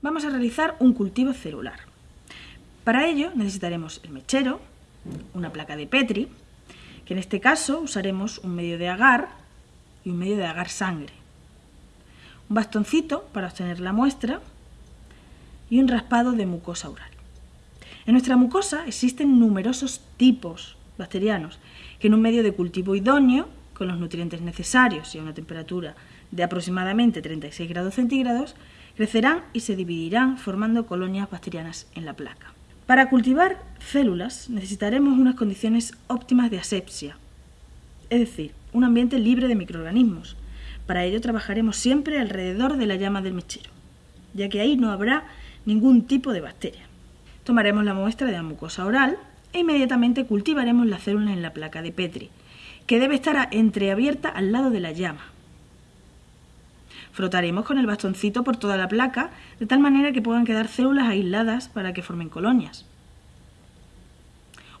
Vamos a realizar un cultivo celular. Para ello necesitaremos el mechero, una placa de Petri, que en este caso usaremos un medio de agar y un medio de agar sangre, un bastoncito para obtener la muestra y un raspado de mucosa oral. En nuestra mucosa existen numerosos tipos bacterianos que en un medio de cultivo idóneo, con los nutrientes necesarios y a una temperatura de aproximadamente 36 grados centígrados, crecerán y se dividirán formando colonias bacterianas en la placa. Para cultivar células necesitaremos unas condiciones óptimas de asepsia, es decir, un ambiente libre de microorganismos. Para ello trabajaremos siempre alrededor de la llama del mechero, ya que ahí no habrá ningún tipo de bacteria. Tomaremos la muestra de la mucosa oral e inmediatamente cultivaremos las células en la placa de Petri, que debe estar entreabierta al lado de la llama. Frotaremos con el bastoncito por toda la placa, de tal manera que puedan quedar células aisladas para que formen colonias.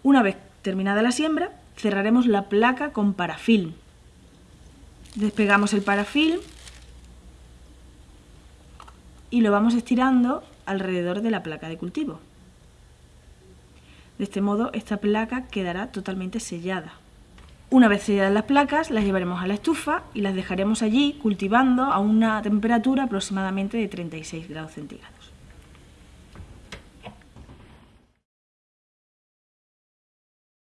Una vez terminada la siembra, cerraremos la placa con parafilm. Despegamos el parafilm y lo vamos estirando alrededor de la placa de cultivo. De este modo, esta placa quedará totalmente sellada. Una vez selladas las placas, las llevaremos a la estufa y las dejaremos allí cultivando a una temperatura aproximadamente de 36 grados centígrados.